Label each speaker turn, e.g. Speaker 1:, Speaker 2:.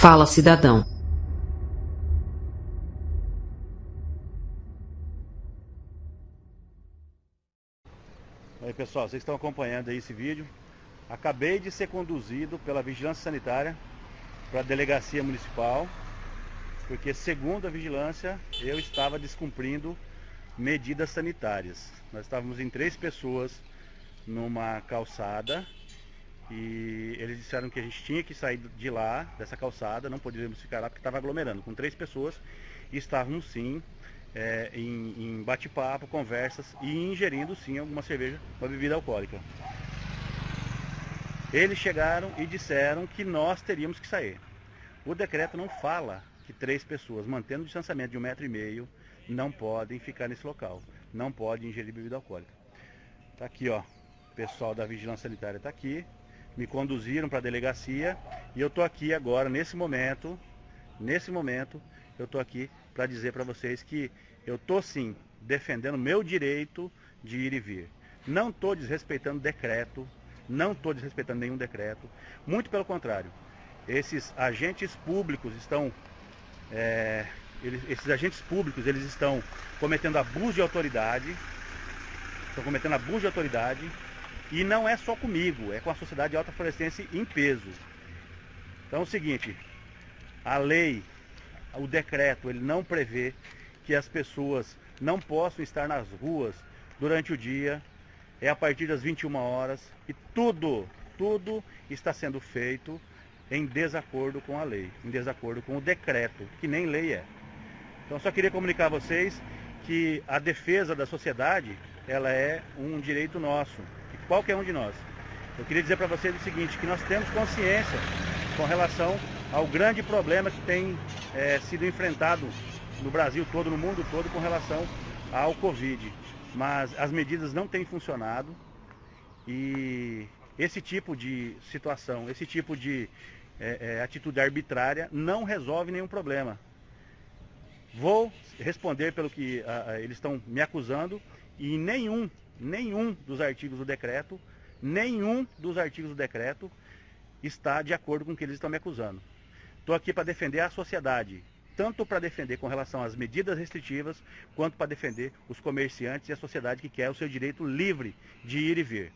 Speaker 1: Fala Cidadão.
Speaker 2: Aí pessoal, vocês estão acompanhando aí esse vídeo. Acabei de ser conduzido pela Vigilância Sanitária para a Delegacia Municipal, porque segundo a Vigilância eu estava descumprindo medidas sanitárias. Nós estávamos em três pessoas numa calçada e eles disseram que a gente tinha que sair de lá, dessa calçada, não poderíamos ficar lá porque estava aglomerando com três pessoas e estávamos sim é, em, em bate-papo, conversas e ingerindo sim alguma cerveja, uma bebida alcoólica. Eles chegaram e disseram que nós teríamos que sair. O decreto não fala que três pessoas, mantendo o distanciamento de um metro e meio, não podem ficar nesse local, não podem ingerir bebida alcoólica. Tá aqui, ó, o pessoal da Vigilância Sanitária está aqui, me conduziram para a delegacia e eu estou aqui agora, nesse momento, nesse momento, eu estou aqui para dizer para vocês que eu estou sim defendendo meu direito de ir e vir. Não estou desrespeitando decreto, não estou desrespeitando nenhum decreto, muito pelo contrário. Esses agentes públicos estão, é, eles, esses agentes públicos, eles estão cometendo abuso de autoridade, estão cometendo abuso de autoridade, e não é só comigo, é com a sociedade alta florestense em peso. Então é o seguinte, a lei, o decreto, ele não prevê que as pessoas não possam estar nas ruas durante o dia, é a partir das 21 horas, e tudo, tudo está sendo feito em desacordo com a lei, em desacordo com o decreto, que nem lei é. Então só queria comunicar a vocês que a defesa da sociedade, ela é um direito nosso, qualquer um de nós. Eu queria dizer para vocês o seguinte, que nós temos consciência com relação ao grande problema que tem é, sido enfrentado no Brasil todo, no mundo todo, com relação ao Covid. Mas as medidas não têm funcionado e esse tipo de situação, esse tipo de é, é, atitude arbitrária não resolve nenhum problema. Vou responder pelo que a, a, eles estão me acusando e nenhum nenhum dos artigos do decreto, nenhum dos artigos do decreto está de acordo com o que eles estão me acusando. Estou aqui para defender a sociedade, tanto para defender com relação às medidas restritivas, quanto para defender os comerciantes e a sociedade que quer o seu direito livre de ir e vir.